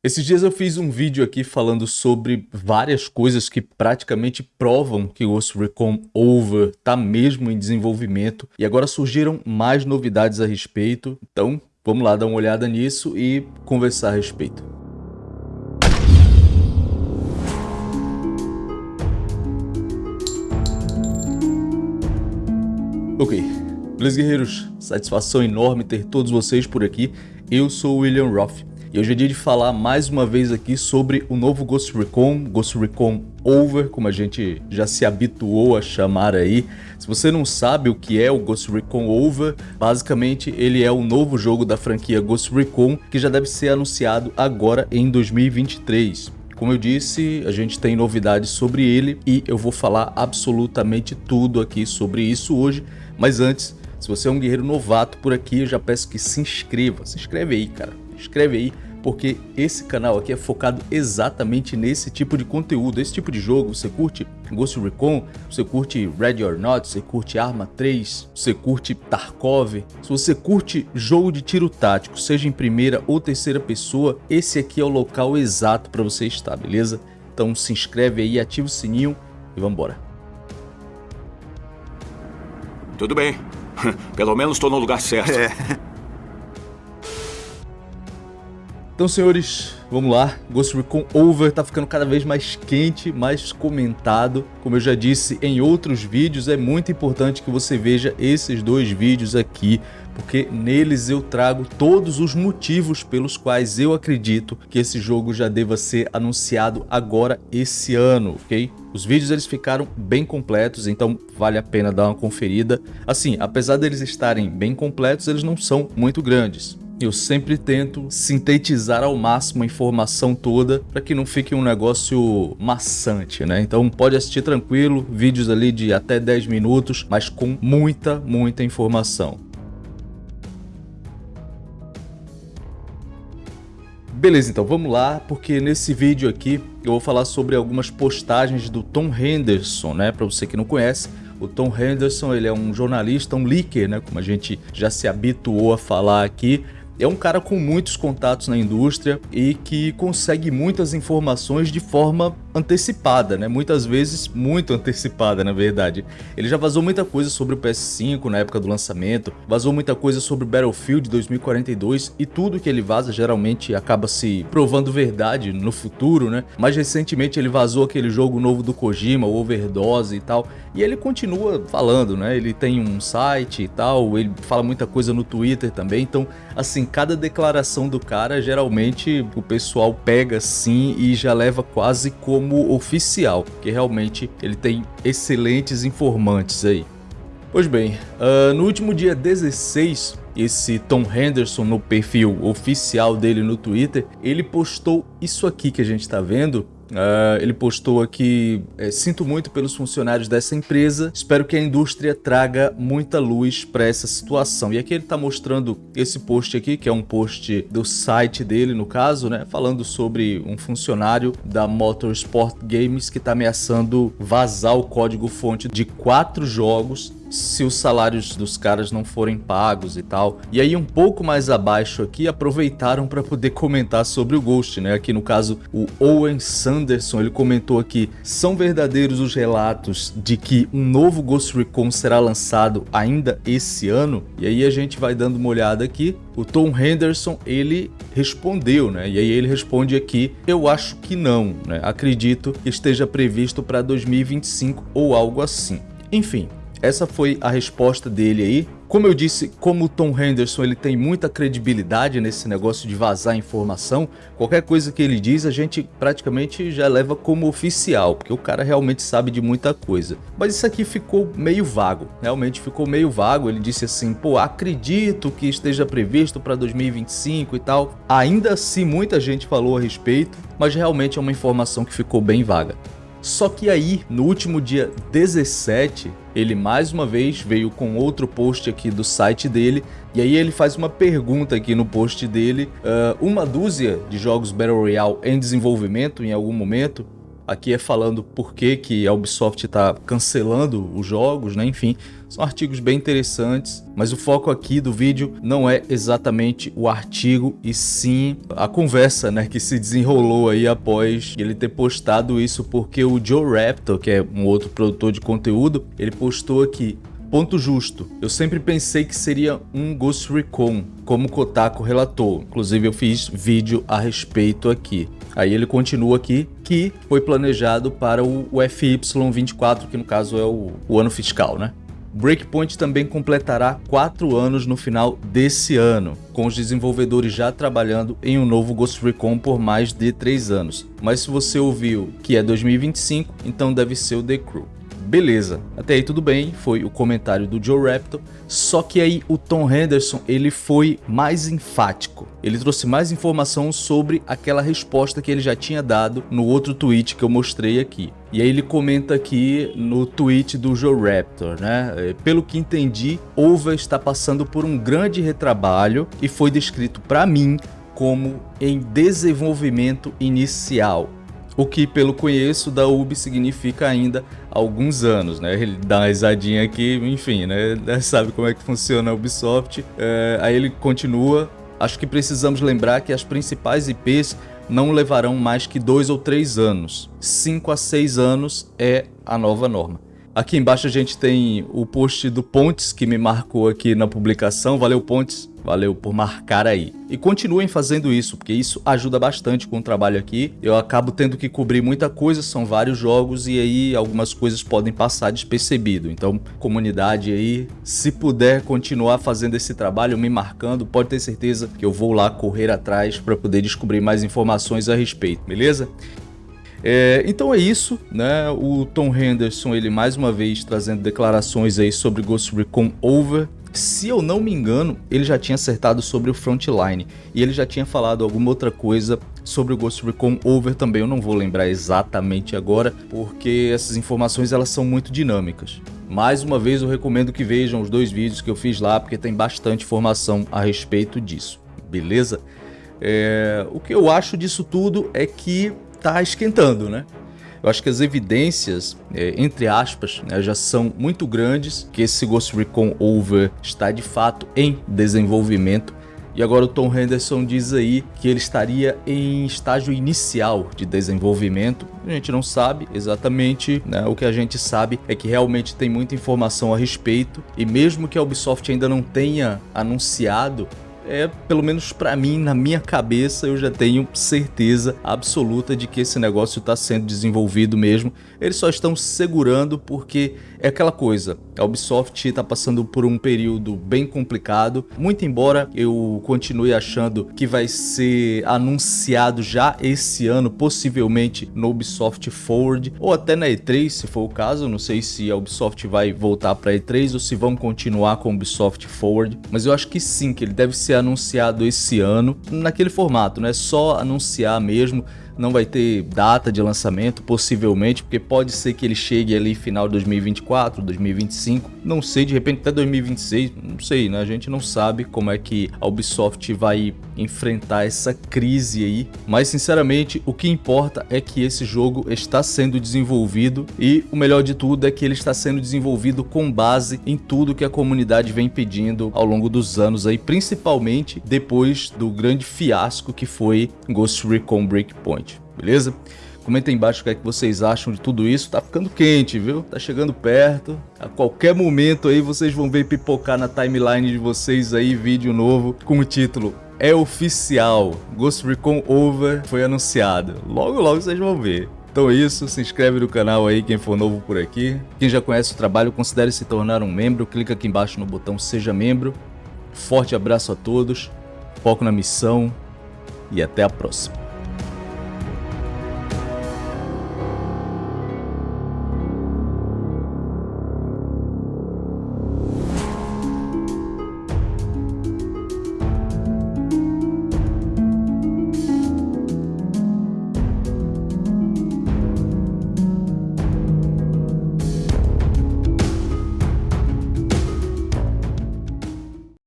Esses dias eu fiz um vídeo aqui falando sobre várias coisas que praticamente provam que o Ghost Recon Over está mesmo em desenvolvimento. E agora surgiram mais novidades a respeito, então vamos lá dar uma olhada nisso e conversar a respeito. Ok, beleza guerreiros, satisfação enorme ter todos vocês por aqui, eu sou o William Roth e hoje é dia de falar mais uma vez aqui sobre o novo Ghost Recon, Ghost Recon Over, como a gente já se habituou a chamar aí. Se você não sabe o que é o Ghost Recon Over, basicamente ele é o novo jogo da franquia Ghost Recon que já deve ser anunciado agora em 2023. Como eu disse, a gente tem novidades sobre ele e eu vou falar absolutamente tudo aqui sobre isso hoje, mas antes, se você é um guerreiro novato por aqui, eu já peço que se inscreva, se inscreve aí, cara escreve aí, porque esse canal aqui é focado exatamente nesse tipo de conteúdo, esse tipo de jogo. Você curte Ghost Recon, você curte Ready or Not, você curte Arma 3, você curte Tarkov. Se você curte jogo de tiro tático, seja em primeira ou terceira pessoa, esse aqui é o local exato para você estar, beleza? Então se inscreve aí, ativa o sininho e vamos embora. Tudo bem. Pelo menos estou no lugar certo. É. Então, senhores, vamos lá. Ghost Recon Over tá ficando cada vez mais quente, mais comentado. Como eu já disse em outros vídeos, é muito importante que você veja esses dois vídeos aqui, porque neles eu trago todos os motivos pelos quais eu acredito que esse jogo já deva ser anunciado agora esse ano, ok? Os vídeos eles ficaram bem completos, então vale a pena dar uma conferida. Assim, apesar deles estarem bem completos, eles não são muito grandes. Eu sempre tento sintetizar ao máximo a informação toda para que não fique um negócio maçante, né? Então pode assistir tranquilo, vídeos ali de até 10 minutos, mas com muita, muita informação. Beleza, então vamos lá, porque nesse vídeo aqui eu vou falar sobre algumas postagens do Tom Henderson, né? Para você que não conhece, o Tom Henderson ele é um jornalista, um leaker, né? Como a gente já se habituou a falar aqui é um cara com muitos contatos na indústria e que consegue muitas informações de forma antecipada, né? Muitas vezes muito antecipada, na verdade. Ele já vazou muita coisa sobre o PS5 na época do lançamento, vazou muita coisa sobre Battlefield 2042 e tudo que ele vaza geralmente acaba se provando verdade no futuro, né? Mais recentemente ele vazou aquele jogo novo do Kojima, o Overdose e tal, e ele continua falando, né? Ele tem um site e tal, ele fala muita coisa no Twitter também, então assim, cada declaração do cara, geralmente o pessoal pega sim e já leva quase como oficial, que realmente ele tem excelentes informantes aí. Pois bem, uh, no último dia 16, esse Tom Henderson no perfil oficial dele no Twitter, ele postou isso aqui que a gente está vendo, Uh, ele postou aqui, é, sinto muito pelos funcionários dessa empresa, espero que a indústria traga muita luz para essa situação. E aqui ele está mostrando esse post aqui, que é um post do site dele, no caso, né, falando sobre um funcionário da Motorsport Games que está ameaçando vazar o código-fonte de quatro jogos se os salários dos caras não forem pagos e tal. E aí um pouco mais abaixo aqui aproveitaram para poder comentar sobre o Ghost, né? Aqui no caso o Owen Sanderson, ele comentou aqui, são verdadeiros os relatos de que um novo Ghost Recon será lançado ainda esse ano? E aí a gente vai dando uma olhada aqui, o Tom Henderson, ele respondeu, né? E aí ele responde aqui, eu acho que não, né? Acredito que esteja previsto para 2025 ou algo assim. Enfim, essa foi a resposta dele aí. Como eu disse, como o Tom Henderson ele tem muita credibilidade nesse negócio de vazar informação, qualquer coisa que ele diz a gente praticamente já leva como oficial, porque o cara realmente sabe de muita coisa. Mas isso aqui ficou meio vago, realmente ficou meio vago. Ele disse assim, pô, acredito que esteja previsto para 2025 e tal. Ainda assim muita gente falou a respeito, mas realmente é uma informação que ficou bem vaga. Só que aí, no último dia 17, ele mais uma vez veio com outro post aqui do site dele, e aí ele faz uma pergunta aqui no post dele, uh, uma dúzia de jogos Battle Royale em desenvolvimento em algum momento, aqui é falando por que, que a Ubisoft está cancelando os jogos, né? enfim, São artigos bem interessantes, mas o foco aqui do vídeo não é exatamente o artigo e sim a conversa, né, que se desenrolou aí após ele ter postado isso, porque o Joe Raptor, que é um outro produtor de conteúdo, ele postou aqui Ponto justo. Eu sempre pensei que seria um Ghost Recon, como Kotaku relatou. Inclusive eu fiz vídeo a respeito aqui. Aí ele continua aqui que foi planejado para o FY24, que no caso é o, o ano fiscal, né? Breakpoint também completará 4 anos no final desse ano, com os desenvolvedores já trabalhando em um novo Ghost Recon por mais de 3 anos. Mas se você ouviu que é 2025, então deve ser o The Crew. Beleza, até aí tudo bem, foi o comentário do Joe Raptor, só que aí o Tom Henderson ele foi mais enfático. Ele trouxe mais informação sobre aquela resposta que ele já tinha dado no outro tweet que eu mostrei aqui. E aí ele comenta aqui no tweet do Joe Raptor, né? É, pelo que entendi, Ova está passando por um grande retrabalho e foi descrito para mim como em desenvolvimento inicial o que pelo conheço da UB significa ainda alguns anos, né? Ele dá uma risadinha aqui, enfim, né? Sabe como é que funciona a Ubisoft. É, aí ele continua, acho que precisamos lembrar que as principais IPs não levarão mais que dois ou três anos. Cinco a seis anos é a nova norma. Aqui embaixo a gente tem o post do Pontes, que me marcou aqui na publicação. Valeu, Pontes. Valeu por marcar aí. E continuem fazendo isso, porque isso ajuda bastante com o trabalho aqui. Eu acabo tendo que cobrir muita coisa, são vários jogos e aí algumas coisas podem passar despercebido. Então, comunidade aí, se puder continuar fazendo esse trabalho, me marcando, pode ter certeza que eu vou lá correr atrás para poder descobrir mais informações a respeito, beleza? É, então é isso, né? O Tom Henderson, ele mais uma vez trazendo declarações aí sobre Ghost Recon Over. Se eu não me engano, ele já tinha acertado sobre o Frontline e ele já tinha falado alguma outra coisa sobre o Ghost Recon Over também. Eu não vou lembrar exatamente agora, porque essas informações elas são muito dinâmicas. Mais uma vez eu recomendo que vejam os dois vídeos que eu fiz lá, porque tem bastante informação a respeito disso, beleza? É, o que eu acho disso tudo é que está esquentando, né? Eu acho que as evidências, é, entre aspas, né, já são muito grandes que esse Ghost Recon Over está de fato em desenvolvimento. E agora o Tom Henderson diz aí que ele estaria em estágio inicial de desenvolvimento. A gente não sabe exatamente, né? o que a gente sabe é que realmente tem muita informação a respeito. E mesmo que a Ubisoft ainda não tenha anunciado é, pelo menos para mim, na minha cabeça, eu já tenho certeza absoluta de que esse negócio está sendo desenvolvido mesmo. Eles só estão segurando porque é aquela coisa, a Ubisoft está passando por um período bem complicado, muito embora eu continue achando que vai ser anunciado já esse ano, possivelmente no Ubisoft Forward, ou até na E3, se for o caso, não sei se a Ubisoft vai voltar para E3 ou se vão continuar com o Ubisoft Forward, mas eu acho que sim, que ele deve ser anunciado esse ano, naquele formato, né? Só anunciar mesmo, não vai ter data de lançamento, possivelmente, porque pode ser que ele chegue ali final de 2024, 2025, não sei, de repente até 2026, não sei, né? A gente não sabe como é que a Ubisoft vai enfrentar essa crise aí, mas sinceramente o que importa é que esse jogo está sendo desenvolvido e o melhor de tudo é que ele está sendo desenvolvido com base em tudo que a comunidade vem pedindo ao longo dos anos aí, principalmente depois do grande fiasco que foi Ghost Recon Breakpoint, beleza? Comenta aí embaixo o que, é que vocês acham de tudo isso. Tá ficando quente, viu? Tá chegando perto. A qualquer momento aí vocês vão ver pipocar na timeline de vocês aí vídeo novo com o título é oficial. Ghost Recon Over foi anunciado. Logo, logo vocês vão ver. Então é isso, se inscreve no canal aí quem for novo por aqui. Quem já conhece o trabalho, considere se tornar um membro. Clica aqui embaixo no botão Seja Membro. Forte abraço a todos, foco na missão e até a próxima.